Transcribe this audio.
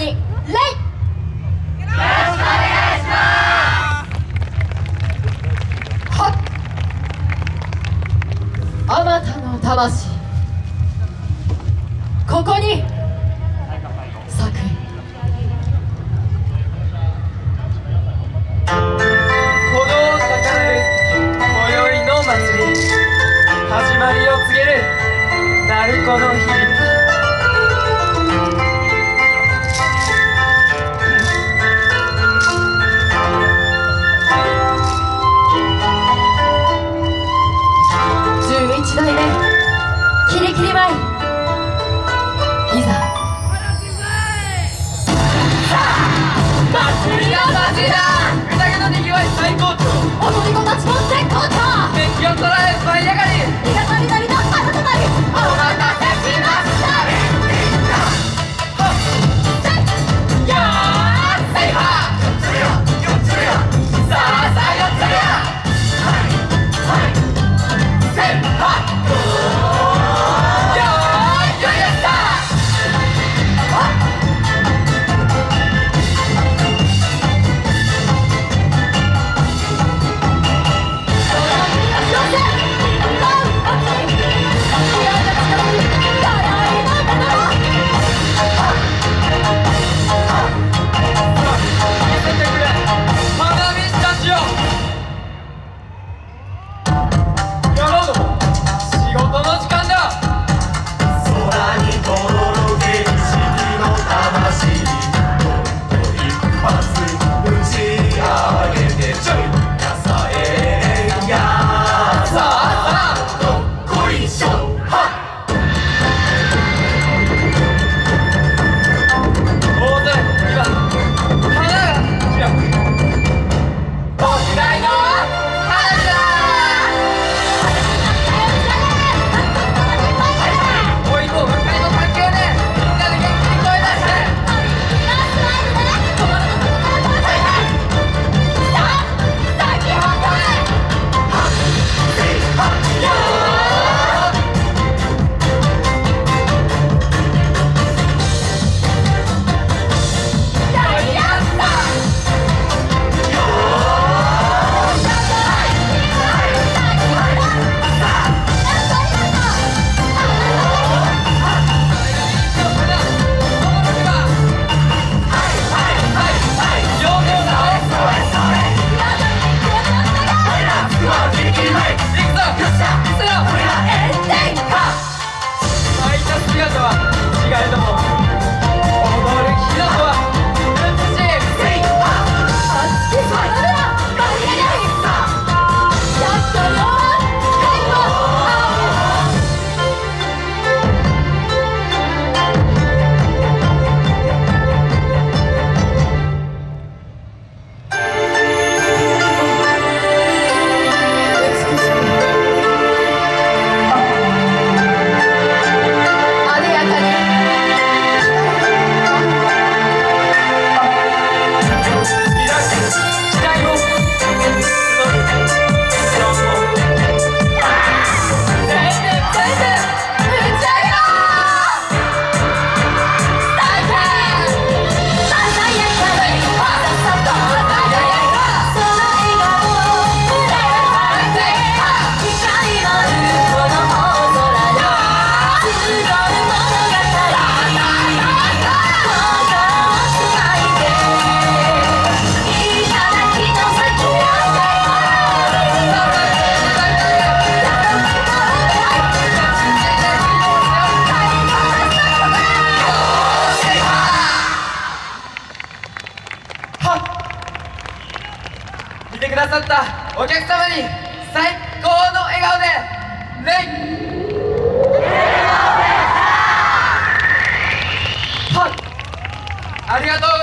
に礼よろしくお願いしますあまたの魂ここに始まりを告げる鳴子の秘密てくださったお客様に最高の笑顔でレイ。ありがとう。